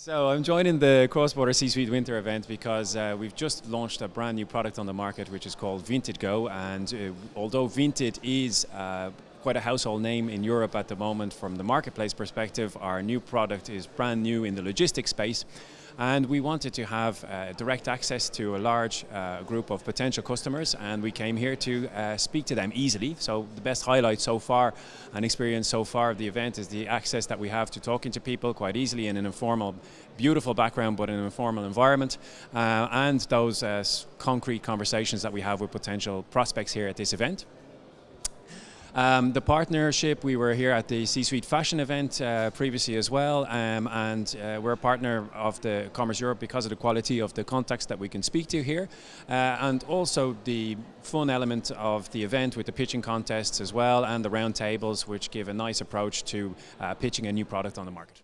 So I'm joining the Cross-Border C-Suite Winter event because uh, we've just launched a brand new product on the market which is called Vinted Go. And uh, although Vinted is uh, quite a household name in Europe at the moment from the marketplace perspective, our new product is brand new in the logistics space and we wanted to have uh, direct access to a large uh, group of potential customers and we came here to uh, speak to them easily. So the best highlight so far and experience so far of the event is the access that we have to talking to people quite easily in an informal, beautiful background but in an informal environment uh, and those uh, concrete conversations that we have with potential prospects here at this event. Um, the partnership, we were here at the C-Suite Fashion event uh, previously as well, um, and uh, we're a partner of the Commerce Europe because of the quality of the contacts that we can speak to here, uh, and also the fun element of the event with the pitching contests as well, and the round tables, which give a nice approach to uh, pitching a new product on the market.